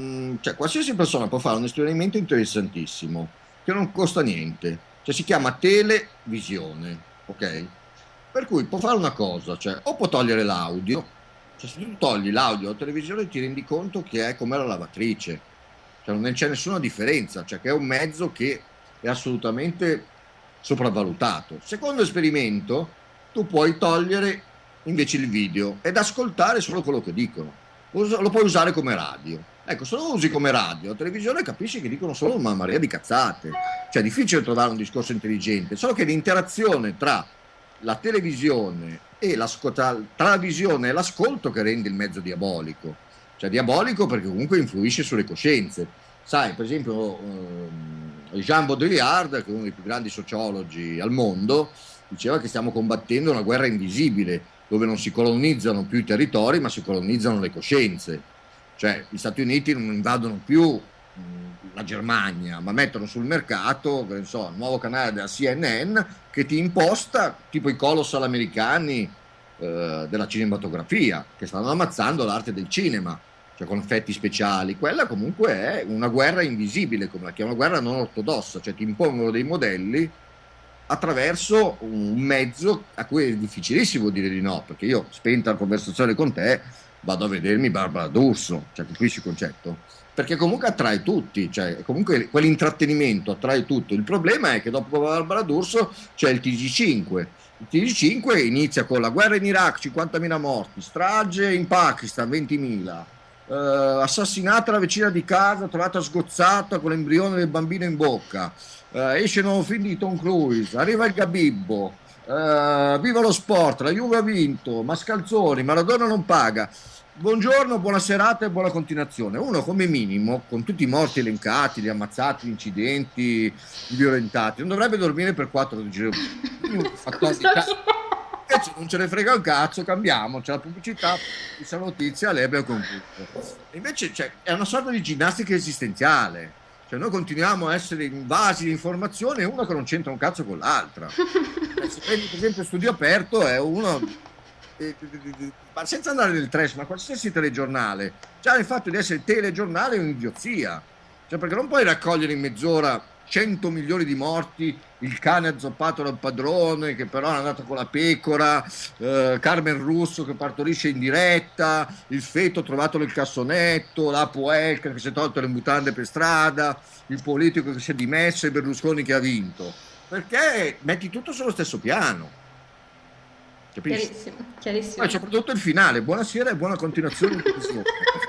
mm, cioè, qualsiasi persona può fare un esperimento interessantissimo, che non costa niente, cioè si chiama televisione, ok? Per cui può fare una cosa, cioè o può togliere l'audio, cioè se tu togli l'audio alla televisione ti rendi conto che è come la lavatrice, cioè non c'è nessuna differenza, cioè che è un mezzo che è assolutamente sopravvalutato. Secondo esperimento, tu puoi togliere invece il video ed ascoltare solo quello che dicono, lo puoi usare come radio. Ecco, se lo usi come radio, televisione capisci che dicono solo una marea di cazzate, cioè è difficile trovare un discorso intelligente, solo che l'interazione tra la televisione e tra la visione e l'ascolto che rende il mezzo diabolico. Cioè diabolico perché comunque influisce sulle coscienze. Sai, per esempio, eh, Jean Baudrillard, che è uno dei più grandi sociologi al mondo, diceva che stiamo combattendo una guerra invisibile, dove non si colonizzano più i territori, ma si colonizzano le coscienze. Cioè, gli Stati Uniti non invadono più la Germania, ma mettono sul mercato, che so, il nuovo canale della CNN che ti imposta, tipo i colossal americani eh, della cinematografia, che stanno ammazzando l'arte del cinema, cioè con effetti speciali. Quella comunque è una guerra invisibile, come la chiamano guerra non ortodossa, cioè ti impongono dei modelli attraverso un mezzo a cui è difficilissimo dire di no, perché io, spenta la conversazione con te, vado a vedermi Barbara D'Urso, cioè capisci il concetto? Perché comunque attrae tutti, cioè comunque quell'intrattenimento attrae tutto. Il problema è che dopo Barbara D'Urso c'è il TG5. Il TG5 inizia con la guerra in Iraq, 50.000 morti, strage in Pakistan, 20.000, eh, assassinata la vicina di casa, trovata sgozzata con l'embrione del bambino in bocca, eh, esce il nuovo film di Tom Cruise, arriva il Gabibbo, eh, viva lo sport, la Juve ha vinto, Mascalzoni, Maradona non paga. Buongiorno, buona serata e buona continuazione. Uno come minimo, con tutti i morti elencati, gli ammazzati, gli incidenti, i violentati, non dovrebbe dormire per 4 giorni. Invece non ce ne frega un cazzo, cambiamo, c'è la pubblicità, questa notizia, lei abbiamo concluso. Invece cioè, è una sorta di ginnastica esistenziale. Cioè noi continuiamo a essere invasi di informazione e uno che non c'entra un cazzo con l'altra. Se prendi per esempio studio aperto è uno eh, senza andare nel trash, ma qualsiasi telegiornale, già il fatto di essere telegiornale è un'idiozia, cioè perché non puoi raccogliere in mezz'ora 100 milioni di morti, il cane azzoppato dal padrone che però è andato con la pecora, eh, Carmen Russo che partorisce in diretta, il feto trovato nel cassonetto, la Puelca che si è tolto le mutande per strada, il politico che si è dimesso e Berlusconi che ha vinto, perché metti tutto sullo stesso piano. Capisci? Chiarissimo, chiarissimo. C'è soprattutto il finale, buonasera e buona continuazione.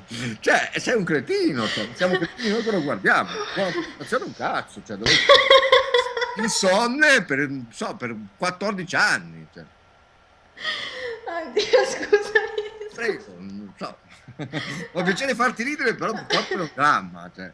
cioè, sei un cretino, cioè, siamo cretini noi che lo guardiamo. Buona continuazione un cazzo, cioè, dove... insonne per, so, per 14 anni. Cioè. Oddio, scusami. Prego, non so. Ho piacere farti ridere, però purtroppo è un dramma, cioè.